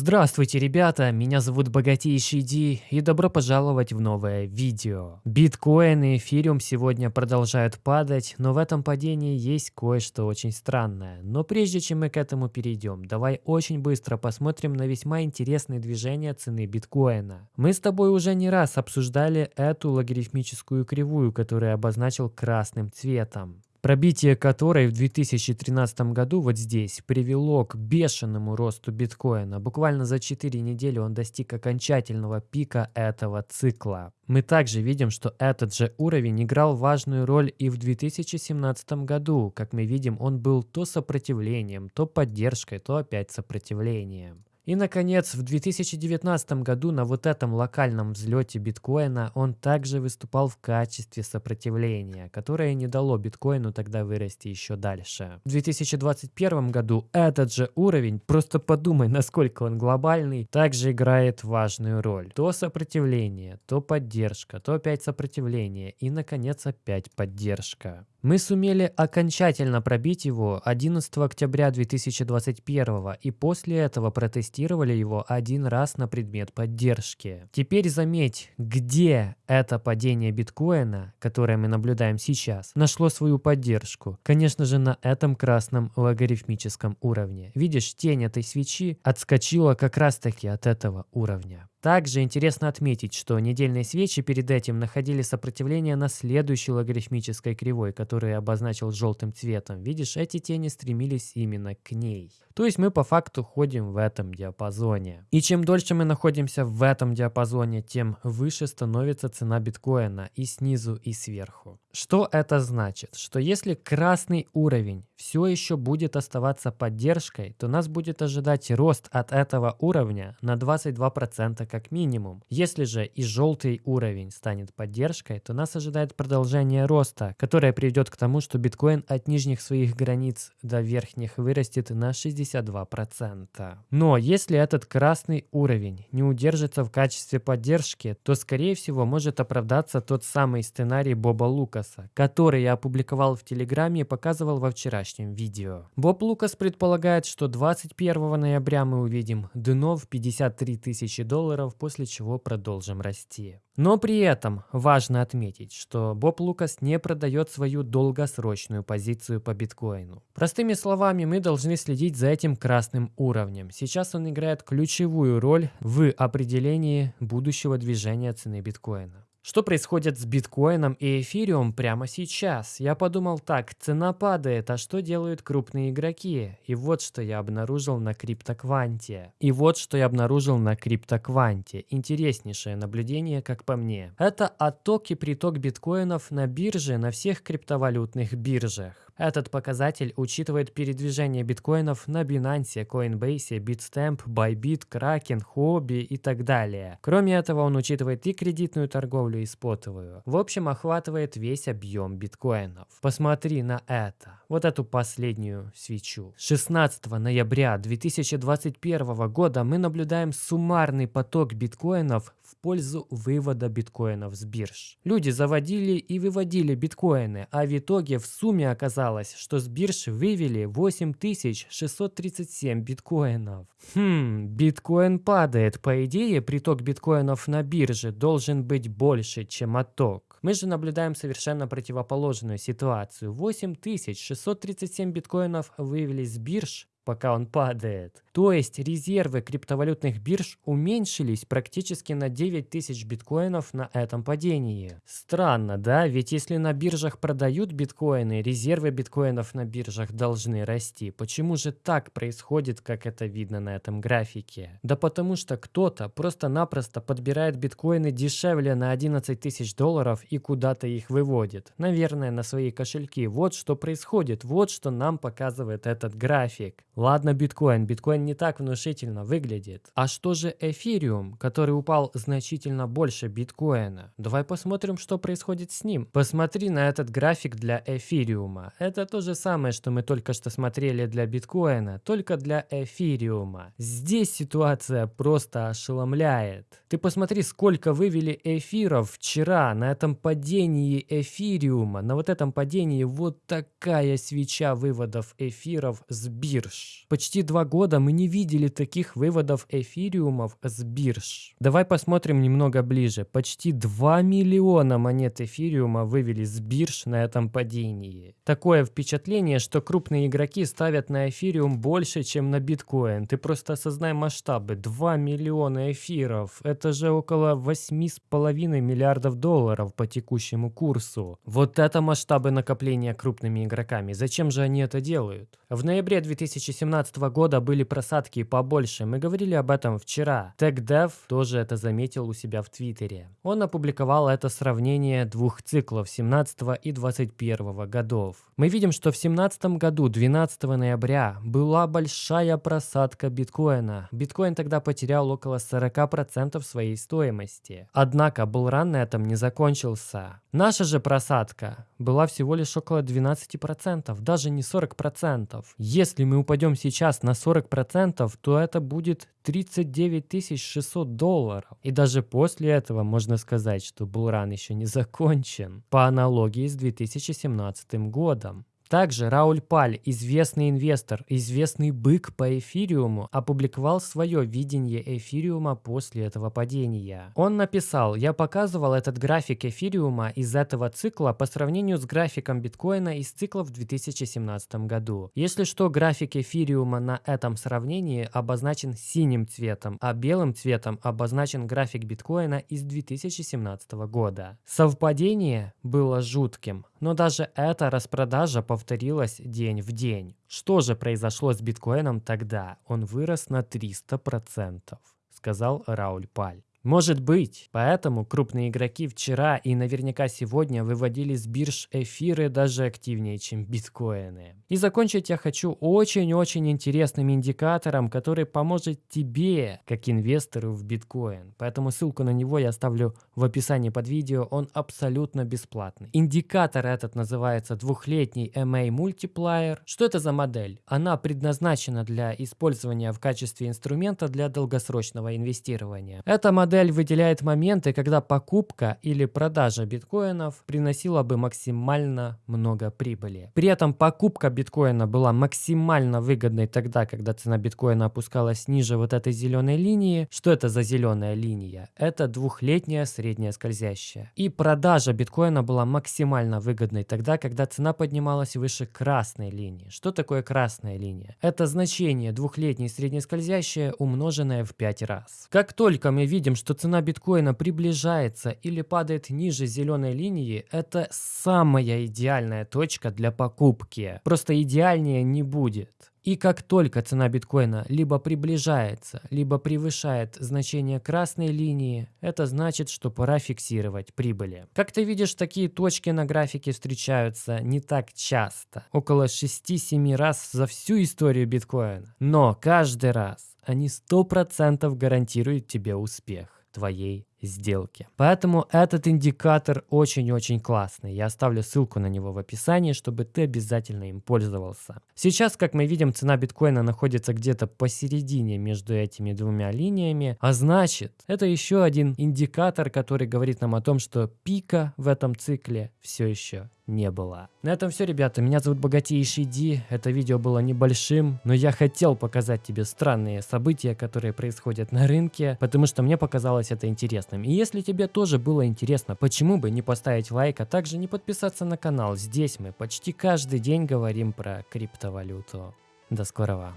Здравствуйте, ребята, меня зовут Богатейший Ди и добро пожаловать в новое видео. Биткоин и эфириум сегодня продолжают падать, но в этом падении есть кое-что очень странное. Но прежде чем мы к этому перейдем, давай очень быстро посмотрим на весьма интересные движения цены биткоина. Мы с тобой уже не раз обсуждали эту логарифмическую кривую, которую я обозначил красным цветом пробитие которой в 2013 году вот здесь привело к бешеному росту биткоина. Буквально за 4 недели он достиг окончательного пика этого цикла. Мы также видим, что этот же уровень играл важную роль и в 2017 году. Как мы видим, он был то сопротивлением, то поддержкой, то опять сопротивлением. И, наконец, в 2019 году на вот этом локальном взлете биткоина он также выступал в качестве сопротивления, которое не дало биткоину тогда вырасти еще дальше. В 2021 году этот же уровень, просто подумай, насколько он глобальный, также играет важную роль. То сопротивление, то поддержка, то опять сопротивление и, наконец, опять поддержка. Мы сумели окончательно пробить его 11 октября 2021 и после этого протестировали его один раз на предмет поддержки. Теперь заметь, где это падение биткоина, которое мы наблюдаем сейчас, нашло свою поддержку. Конечно же на этом красном логарифмическом уровне. Видишь, тень этой свечи отскочила как раз таки от этого уровня. Также интересно отметить, что недельные свечи перед этим находили сопротивление на следующей логарифмической кривой, которую я обозначил желтым цветом. Видишь, эти тени стремились именно к ней. То есть мы по факту ходим в этом диапазоне. И чем дольше мы находимся в этом диапазоне, тем выше становится цена биткоина и снизу, и сверху. Что это значит? Что если красный уровень все еще будет оставаться поддержкой, то нас будет ожидать рост от этого уровня на 22% как минимум. Если же и желтый уровень станет поддержкой, то нас ожидает продолжение роста, которое приведет к тому, что биткоин от нижних своих границ до верхних вырастет на 62%. Но если этот красный уровень не удержится в качестве поддержки, то скорее всего может оправдаться тот самый сценарий Боба Лукаса, который я опубликовал в Телеграме и показывал во вчерашнем видео. Боб Лукас предполагает, что 21 ноября мы увидим дно в 53 тысячи долларов долларов, после чего продолжим расти. Но при этом важно отметить, что Боб Лукас не продает свою долгосрочную позицию по биткоину. Простыми словами, мы должны следить за этим красным уровнем. Сейчас он играет ключевую роль в определении будущего движения цены биткоина. Что происходит с биткоином и эфириум прямо сейчас? Я подумал так, цена падает, а что делают крупные игроки? И вот что я обнаружил на криптокванте. И вот что я обнаружил на криптокванте. Интереснейшее наблюдение, как по мне. Это отток и приток биткоинов на бирже, на всех криптовалютных биржах. Этот показатель учитывает передвижение биткоинов на Binance, Coinbase, Bitstamp, Bybit, Kraken, Huobi и так далее. Кроме этого, он учитывает и кредитную торговлю, и спотовую. В общем, охватывает весь объем биткоинов. Посмотри на это. Вот эту последнюю свечу. 16 ноября 2021 года мы наблюдаем суммарный поток биткоинов в пользу вывода биткоинов с бирж. Люди заводили и выводили биткоины, а в итоге в сумме оказалось, что с бирж вывели 8637 биткоинов. Хм, биткоин падает. По идее, приток биткоинов на бирже должен быть больше, чем отток. Мы же наблюдаем совершенно противоположную ситуацию. 8637 биткоинов вывели с бирж, пока он падает. То есть резервы криптовалютных бирж уменьшились практически на 9 тысяч биткоинов на этом падении. Странно, да? Ведь если на биржах продают биткоины, резервы биткоинов на биржах должны расти. Почему же так происходит, как это видно на этом графике? Да потому что кто-то просто-напросто подбирает биткоины дешевле на 11 тысяч долларов и куда-то их выводит. Наверное, на свои кошельки. Вот что происходит, вот что нам показывает этот график. Ладно биткоин, биткоин не так внушительно выглядит. А что же эфириум, который упал значительно больше биткоина? Давай посмотрим, что происходит с ним. Посмотри на этот график для эфириума. Это то же самое, что мы только что смотрели для биткоина, только для эфириума. Здесь ситуация просто ошеломляет. Ты посмотри, сколько вывели эфиров вчера на этом падении эфириума. На вот этом падении вот такая свеча выводов эфиров с бирж. Почти два года мы не видели таких выводов эфириумов с бирж. Давай посмотрим немного ближе. Почти 2 миллиона монет эфириума вывели с бирж на этом падении. Такое впечатление, что крупные игроки ставят на эфириум больше, чем на биткоин. Ты просто осознай масштабы. 2 миллиона эфиров. Это же около 8,5 миллиардов долларов по текущему курсу. Вот это масштабы накопления крупными игроками. Зачем же они это делают? В ноябре 2017 года были просадки побольше. Мы говорили об этом вчера. TechDev тоже это заметил у себя в Твиттере. Он опубликовал это сравнение двух циклов 17 и 21 годов. Мы видим, что в 17 году 12 ноября была большая просадка биткоина. Биткоин тогда потерял около 40% своей стоимости. Однако булран на этом не закончился. Наша же просадка была всего лишь около 12%, даже не 40%. Если мы упадем сейчас на 40%, то это будет 39 600 долларов. И даже после этого можно сказать, что булран еще не закончен, по аналогии с 2017 годом. Также Рауль Паль, известный инвестор, известный бык по эфириуму, опубликовал свое видение эфириума после этого падения. Он написал, я показывал этот график эфириума из этого цикла по сравнению с графиком биткоина из цикла в 2017 году. Если что, график эфириума на этом сравнении обозначен синим цветом, а белым цветом обозначен график биткоина из 2017 года. Совпадение было жутким, но даже эта распродажа повторилась день в день. Что же произошло с биткоином тогда? Он вырос на 300%, сказал Рауль Паль. Может быть. Поэтому крупные игроки вчера и наверняка сегодня выводили с бирж эфиры даже активнее, чем биткоины. И закончить я хочу очень-очень интересным индикатором, который поможет тебе, как инвестору в биткоин. Поэтому ссылку на него я оставлю в описании под видео, он абсолютно бесплатный. Индикатор этот называется двухлетний MA Multiplier. Что это за модель? Она предназначена для использования в качестве инструмента для долгосрочного инвестирования. Эта модель модель выделяет моменты, когда покупка или продажа биткоинов приносила бы максимально много прибыли. При этом покупка биткоина была максимально выгодной тогда, когда цена биткоина опускалась ниже вот этой зеленой линии. Что это за зеленая линия? Это двухлетняя средняя скользящая. И продажа биткоина была максимально выгодной тогда, когда цена поднималась выше красной линии. Что такое красная линия? Это значение двухлетней средней скользящей умноженное в 5 раз. Как только мы видим, что цена биткоина приближается или падает ниже зеленой линии, это самая идеальная точка для покупки. Просто идеальнее не будет. И как только цена биткоина либо приближается, либо превышает значение красной линии, это значит, что пора фиксировать прибыли. Как ты видишь, такие точки на графике встречаются не так часто. Около 6-7 раз за всю историю биткоина. Но каждый раз они 100% гарантируют тебе успех твоей сделки. Поэтому этот индикатор очень-очень классный. Я оставлю ссылку на него в описании, чтобы ты обязательно им пользовался. Сейчас, как мы видим, цена биткоина находится где-то посередине между этими двумя линиями, а значит, это еще один индикатор, который говорит нам о том, что пика в этом цикле все еще не было. На этом все, ребята. Меня зовут Богатейший Ди. Это видео было небольшим, но я хотел показать тебе странные события, которые происходят на рынке, потому что мне показалось это интересным. И если тебе тоже было интересно, почему бы не поставить лайк, а также не подписаться на канал. Здесь мы почти каждый день говорим про криптовалюту. До скорого.